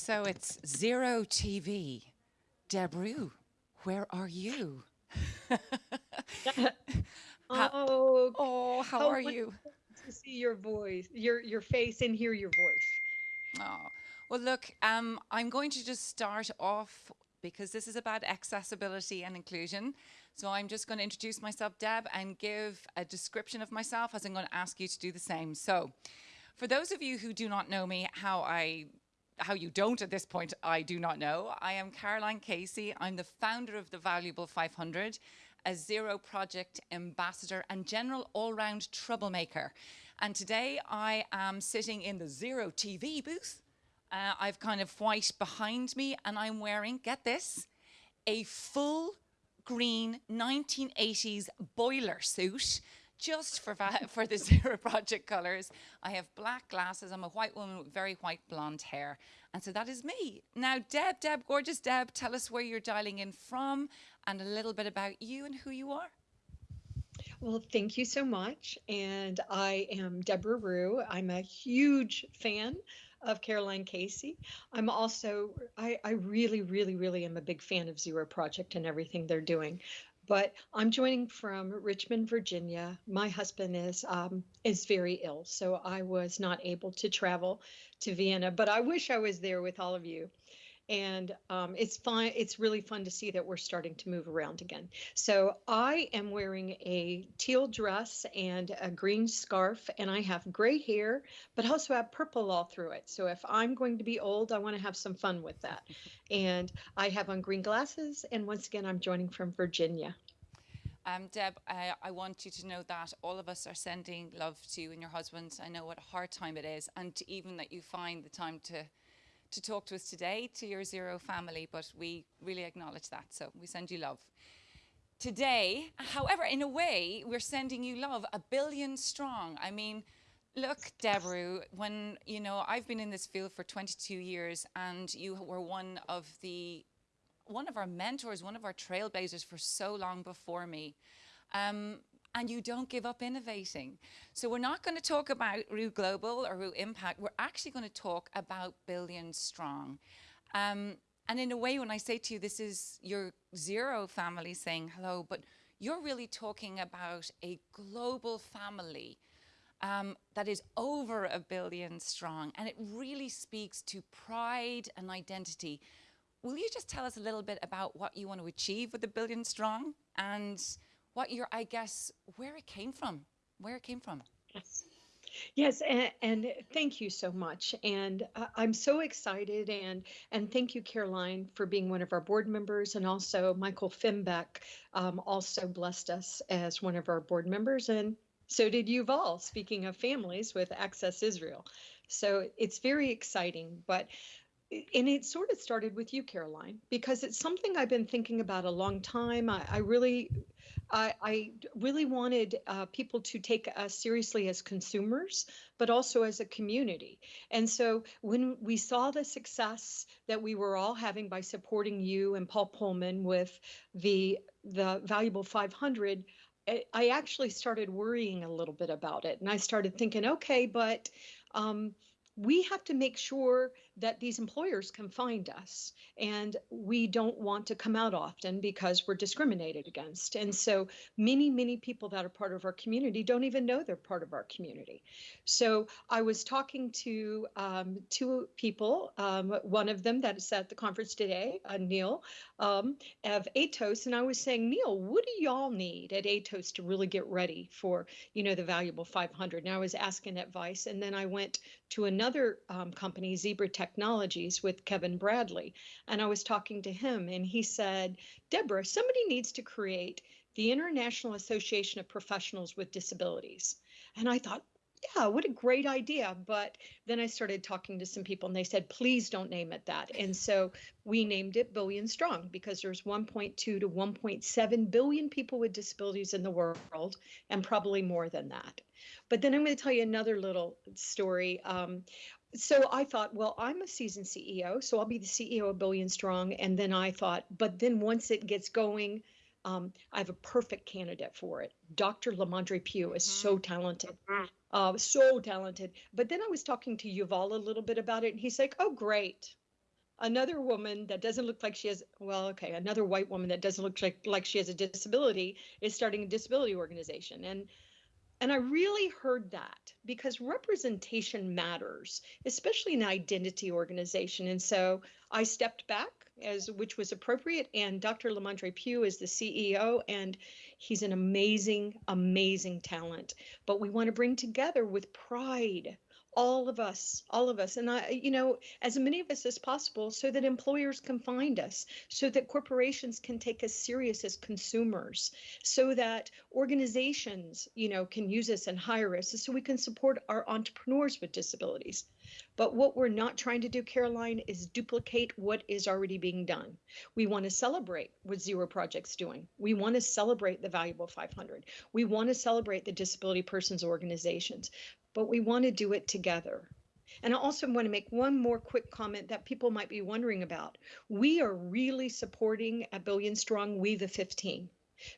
So it's Zero TV. Deb Ruh, where are you? How, oh, oh, how, how are you? To see your voice, your your face, and hear your voice. Oh, well, look, um, I'm going to just start off because this is about accessibility and inclusion. So I'm just going to introduce myself, Deb, and give a description of myself as I'm going to ask you to do the same. So for those of you who do not know me, how I how you don't at this point, I do not know. I am Caroline Casey. I'm the founder of the Valuable 500, a zero project ambassador and general all-round troublemaker. And today I am sitting in the Zero TV booth. Uh, I've kind of white behind me and I'm wearing, get this, a full green 1980s boiler suit just for, for the Zero Project colors. I have black glasses. I'm a white woman with very white blonde hair. And so that is me. Now, Deb, Deb, gorgeous Deb, tell us where you're dialing in from and a little bit about you and who you are. Well, thank you so much. And I am Deborah Ruh. I'm a huge fan of Caroline Casey. I'm also, I, I really, really, really am a big fan of Zero Project and everything they're doing but I'm joining from Richmond, Virginia. My husband is um, is very ill, so I was not able to travel to Vienna. But I wish I was there with all of you and um, it's fun. It's really fun to see that we're starting to move around again. So I am wearing a teal dress and a green scarf, and I have gray hair, but also have purple all through it. So if I'm going to be old, I want to have some fun with that. and I have on green glasses, and once again, I'm joining from Virginia. Um, Deb, I, I, want you to know that all of us are sending love to you and your husband. I know what a hard time it is, and even that you find the time to to talk to us today, to your Zero family, but we really acknowledge that. So we send you love. Today, however, in a way, we're sending you love, a billion strong. I mean, look, Deborah, when, you know, I've been in this field for 22 years and you were one of the, one of our mentors, one of our trailblazers for so long before me. Um, and you don't give up innovating. So we're not going to talk about Ruh Global or Ruh Impact. We're actually going to talk about Billion Strong. Um, and in a way, when I say to you, this is your zero family saying hello, but you're really talking about a global family um, that is over a billion strong. And it really speaks to pride and identity. Will you just tell us a little bit about what you want to achieve with a billion strong and what your, I guess, where it came from, where it came from. Yes. Yes, and, and, thank you so much. And uh, I'm so excited, and and thank you, Caroline, for being one of our board members, and also Michael Fembek um, also blessed us as one of our board members, and so did Yuval. Speaking of families with Access Israel, so it's very exciting. But and it sort of started with you, Caroline, because it's something I've been thinking about a long time. I, I really I, I really wanted uh, people to take us seriously as consumers, but also as a community. And so when we saw the success that we were all having by supporting you and Paul Polman with the the valuable 500, I actually started worrying a little bit about it, and I started thinking, okay, but um, we have to make sure that these employers can find us. And we don't want to come out often because we're discriminated against. And so many many people that are part of our community don't even know they're part of our community. So i was talking to um, two people um, one of them that is at the conference today uh, neil um, of atos. And i was saying neil what do y'all need at atos to really get ready for you know the valuable 500 and i was asking advice. And then i went to another um, company, Zebra Technologies, with Kevin Bradley. And I was talking to him, and he said, Deborah, somebody needs to create the International Association of Professionals with Disabilities. And I thought, yeah, what a great idea. But then I started talking to some people and they said, please don't name it that. And so we named it Billion Strong because there's 1.2 to 1.7 billion people with disabilities in the world and probably more than that. But then I'm going to tell you another little story. Um, so I thought, well, I'm a seasoned CEO, so I'll be the CEO of Billion Strong. And then I thought, but then once it gets going, um, I have a perfect candidate for it. Dr. Lamondre Pugh is so mm-hmm. talented, mm-hmm. uh, so talented. But then I was talking to Yuval a little bit about it, and he's like, "Oh, great." another woman that doesn't look like she has well okay another white woman that doesn't look like like she has a disability is starting a disability organization and and I really heard that because representation matters, especially in identity organization. And so I stepped back as which was appropriate. And Dr. Lamondre Pugh is the CEO, and he's an amazing, amazing talent. But we want to bring together with pride all of us all of us. And i you know as many of us as possible so that employers can find us so that corporations can take us serious as consumers so that organizations you know can use us and hire us so we can support our entrepreneurs with disabilities. But what we're not trying to do caroline is duplicate what is already being done. We want to celebrate what zero project's doing. We want to celebrate the valuable 500 we want to celebrate the disability persons organizations but we want to do it together. And I also want to make one more quick comment that people might be wondering about. We are really supporting a Billion Strong We the 15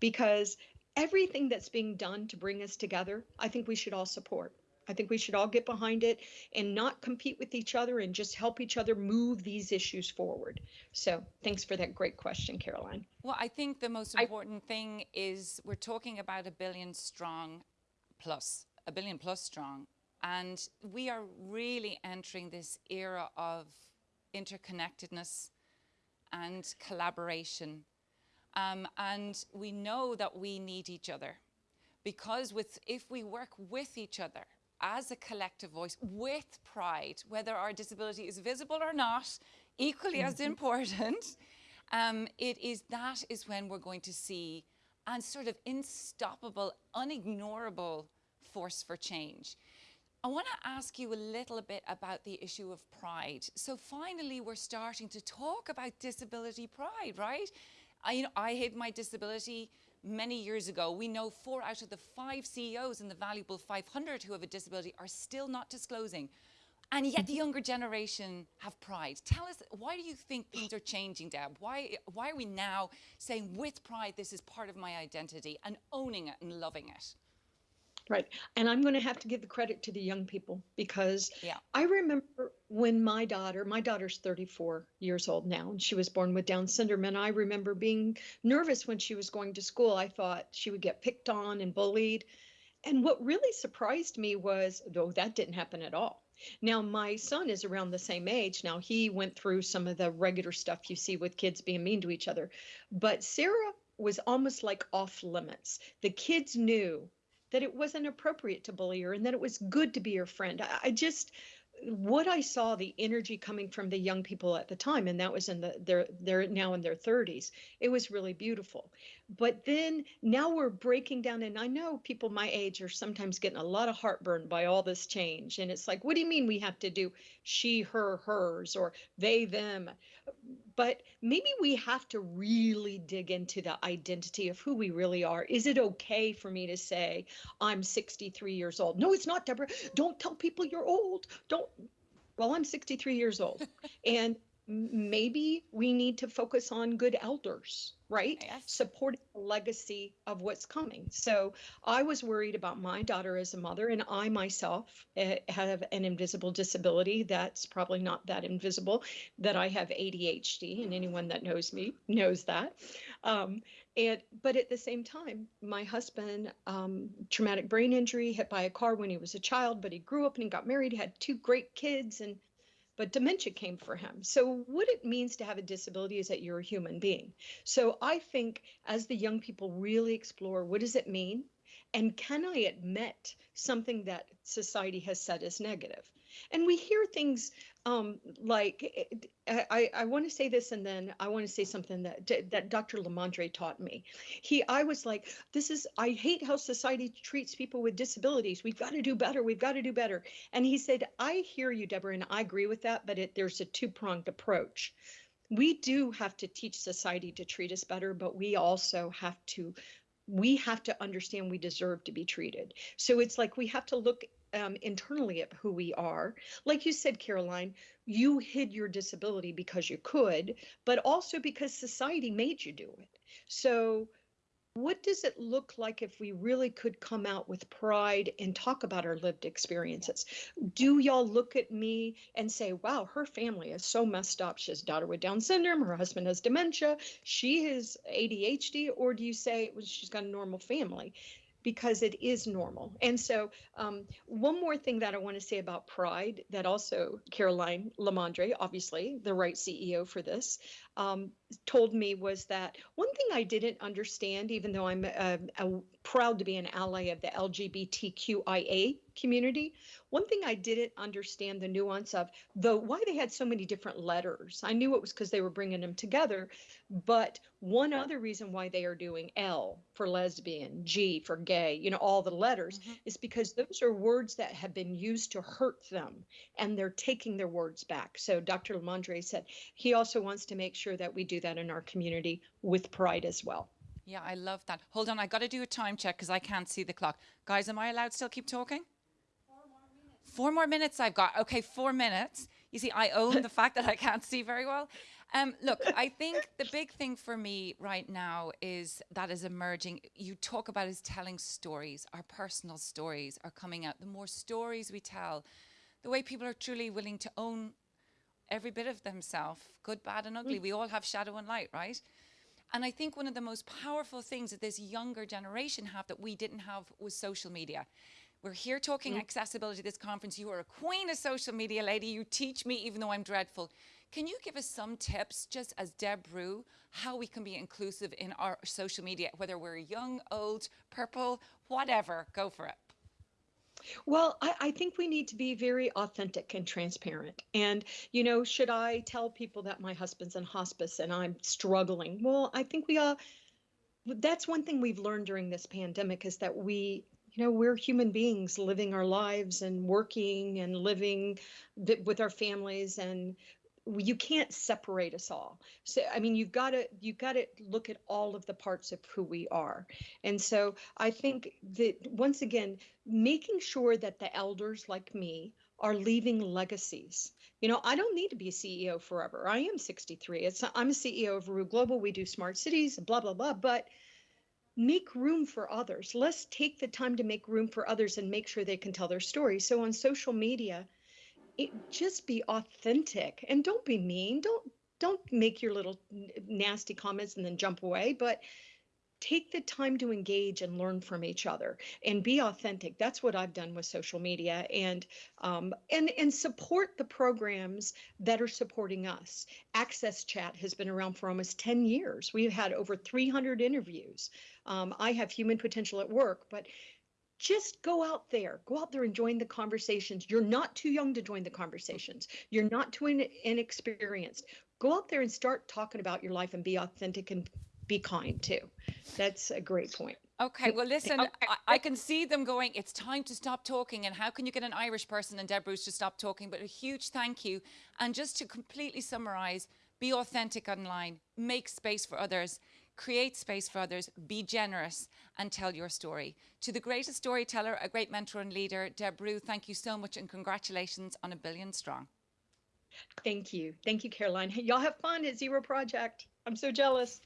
because everything that's being done to bring us together, I think we should all support. I think we should all get behind it and not compete with each other and just help each other move these issues forward. So, thanks for that great question, Caroline. Well, I think the most important I, thing is we're talking about a billion strong plus a billion plus strong. And we are really entering this era of interconnectedness and collaboration. Um, and we know that we need each other because with, if we work with each other as a collective voice with pride, whether our disability is visible or not, equally as mm-hmm. important, um, it is that is when we're going to see and sort of unstoppable, unignorable force for change. I want to ask you a little bit about the issue of pride. So finally, we're starting to talk about disability pride, right? I, you know, I hid my disability many years ago. We know four out of the five CEOs in the valuable 500 who have a disability are still not disclosing. And yet the younger generation have pride. Tell us, why do you think things are changing, Deb? Why, why are we now saying with pride, this is part of my identity and owning it and loving it? Right. And I'm going to have to give the credit to the young people because yeah. I remember when my daughter, my daughter's 34 years old now, and she was born with Down syndrome. And I remember being nervous when she was going to school. I thought she would get picked on and bullied. And what really surprised me was, though, that didn't happen at all. Now, my son is around the same age. Now, he went through some of the regular stuff you see with kids being mean to each other. But Sarah was almost like off limits. The kids knew that it wasn't appropriate to bully her and that it was good to be her friend. I, I just what I saw the energy coming from the young people at the time, and that was in the they're they're now in their 30s. It was really beautiful. But then now we're breaking down, and I know people my age are sometimes getting a lot of heartburn by all this change. And it's like, what do you mean we have to do she, her, hers, or they, them? But maybe we have to really dig into the identity of who we really are. Is it okay for me to say, I'm 63 years old? No, it's not, Deborah. Don't tell people you're old. Don't. Well, I'm 63 years old. and maybe we need to focus on good elders right? Yes. supporting the legacy of what's coming. So i was worried about my daughter as a mother and i myself uh, have an invisible disability that's probably not that invisible that i have adhd and anyone that knows me knows that. Um, and but at the same time my husband um, traumatic brain injury hit by a car when he was a child but he grew up and he got married had two great kids and but dementia came for him. So, what it means to have a disability is that you're a human being. So, I think as the young people really explore what does it mean? And can I admit something that society has said is negative? And we hear things um, like I, I want to say this, and then I want to say something that that Dr. Lamondre taught me. He, I was like, this is I hate how society treats people with disabilities. We've got to do better. We've got to do better. And he said, I hear you, Deborah, and I agree with that. But it, there's a two pronged approach. We do have to teach society to treat us better, but we also have to we have to understand we deserve to be treated. So it's like we have to look um, internally at who we are. Like you said, Caroline, you hid your disability because you could, but also because society made you do it. So what does it look like if we really could come out with pride and talk about our lived experiences? Do y'all look at me and say, wow, her family is so messed up? She has daughter with Down syndrome, her husband has dementia, she has ADHD, or do you say well, she's got a normal family? Because it is normal. And so, um, one more thing that I want to say about pride that also Caroline Lamondre, obviously the right CEO for this, um, told me was that one thing I didn't understand, even though I'm uh, proud to be an ally of the LGBTQIA community, one thing I didn't understand the nuance of the why they had so many different letters. I knew it was because they were bringing them together, but one other reason why they are doing L for lesbian, G for gay, you know, all the letters mm-hmm. is because those are words that have been used to hurt them and they're taking their words back. So Dr. Lamondre said he also wants to make sure that we do that in our community with pride as well. Yeah, I love that. Hold on, I got to do a time check because I can't see the clock. Guys, am I allowed to still keep talking? Four more minutes I've got. Okay, four minutes. You see, I own the fact that I can't see very well. Um, look, I think the big thing for me right now is that is emerging. You talk about is telling stories. Our personal stories are coming out. The more stories we tell, the way people are truly willing to own every bit of themselves, good, bad, and ugly. Mm. We all have shadow and light, right? And I think one of the most powerful things that this younger generation have that we didn't have was social media. We're here talking mm. accessibility this conference. You are a queen of social media, lady. You teach me, even though I'm dreadful. Can you give us some tips, just as Debra Ruh, how we can be inclusive in our social media, whether we're young, old, purple, whatever? Go for it. Well, I, I, think we need to be very authentic and transparent. And, you know, should I tell people that my husband's in hospice and I'm struggling? Well, I think we all, that's one thing we've learned during this pandemic is that we you know we're human beings living our lives and working and living with our families and you can't separate us all. So i mean you've got to you've got to look at all of the parts of who we are. And so i think that once again making sure that the elders like me are leaving legacies. You know i don't need to be a ceo forever. I am 63 it's i'm a ceo of Ruh global. We do smart cities blah blah blah. But make room for others. Let's take the time to make room for others and make sure they can tell their story. So on social media, it just be authentic. And don't be mean. Don't don't make your little nasty comments and then jump away, but take the time to engage and learn from each other and be authentic. That's what i've done with social media and um, and and support the programs that are supporting us. AXSChat has been around for almost 10 years. We've had over 300 interviews. Um, i have human potential at work but just go out there go out there and join the conversations you're not too young to join the conversations you're not too inexperienced go out there and start talking about your life and be authentic and be kind too. That's a great point. Okay, well, listen, okay. I, I, can see them going, it's time to stop talking. And how can you get an Irish person and Deb Bruce to stop talking? But a huge thank you. And just to completely summarize, be authentic online, make space for others, create space for others, be generous, and tell your story. To the greatest storyteller, a great mentor and leader, Debra Ruh, thank you so much and congratulations on a billion strong. Thank you. Thank you, Caroline. Y'all have fun at Zero Project. I'm so jealous.